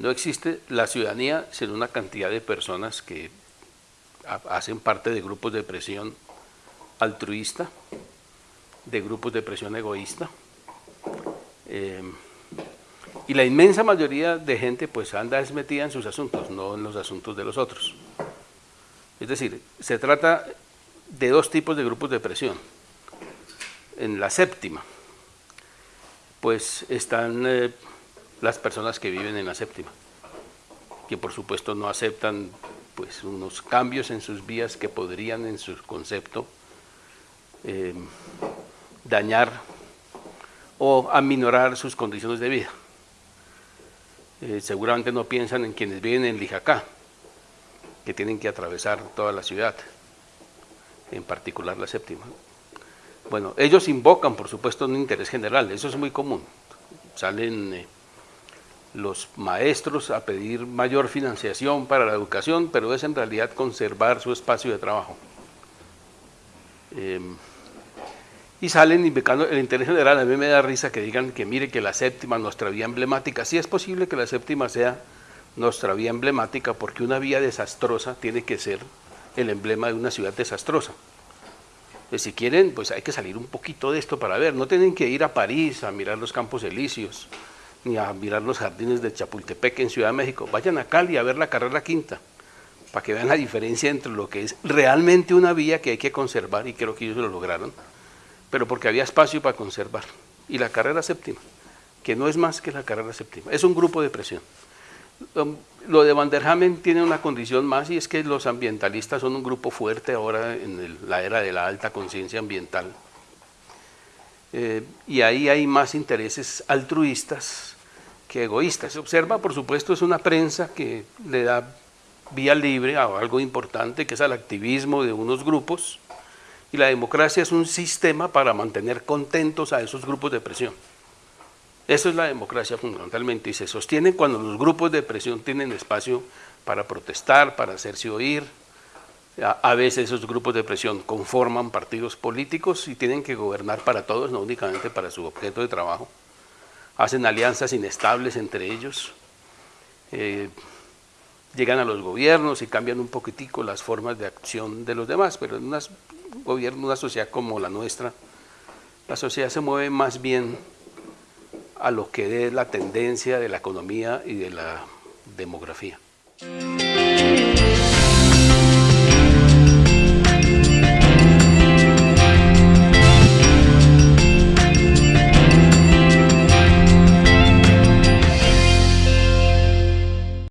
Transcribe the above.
No existe la ciudadanía sino una cantidad de personas que hacen parte de grupos de presión altruista, de grupos de presión egoísta, eh, y la inmensa mayoría de gente pues anda metida en sus asuntos, no en los asuntos de los otros. Es decir, se trata de dos tipos de grupos de presión. En la séptima, pues están eh, las personas que viven en la séptima, que por supuesto no aceptan pues unos cambios en sus vías que podrían en su concepto eh, dañar o aminorar sus condiciones de vida. Eh, seguramente no piensan en quienes viven en Lijacá, que tienen que atravesar toda la ciudad, en particular la séptima. Bueno, ellos invocan, por supuesto, un interés general, eso es muy común. Salen eh, los maestros a pedir mayor financiación para la educación, pero es en realidad conservar su espacio de trabajo. Em, y salen invocando el interés general. A mí me da risa que digan que mire que la séptima, nuestra vía emblemática, sí es posible que la séptima sea nuestra vía emblemática porque una vía desastrosa tiene que ser el emblema de una ciudad desastrosa. Pues si quieren, pues hay que salir un poquito de esto para ver. No tienen que ir a París a mirar los campos elíseos, ni a mirar los jardines de Chapultepec en Ciudad de México. Vayan a Cali a ver la carrera quinta, para que vean la diferencia entre lo que es realmente una vía que hay que conservar, y creo que ellos lo lograron, pero porque había espacio para conservar. Y la carrera séptima, que no es más que la carrera séptima, es un grupo de presión. Um, lo de Van der Hamen tiene una condición más y es que los ambientalistas son un grupo fuerte ahora en la era de la alta conciencia ambiental. Eh, y ahí hay más intereses altruistas que egoístas. Se observa, por supuesto, es una prensa que le da vía libre a algo importante, que es al activismo de unos grupos, y la democracia es un sistema para mantener contentos a esos grupos de presión. Eso es la democracia fundamentalmente y se sostiene cuando los grupos de presión tienen espacio para protestar, para hacerse oír. A, veces esos grupos de presión conforman partidos políticos y tienen que gobernar para todos, no únicamente para su objeto de trabajo. Hacen alianzas inestables entre ellos. Eh, llegan a los gobiernos y cambian un poquitico las formas de acción de los demás, pero en un gobierno, una sociedad como la nuestra, la sociedad se mueve más bien a lo que es la tendencia de la economía y de la demografía.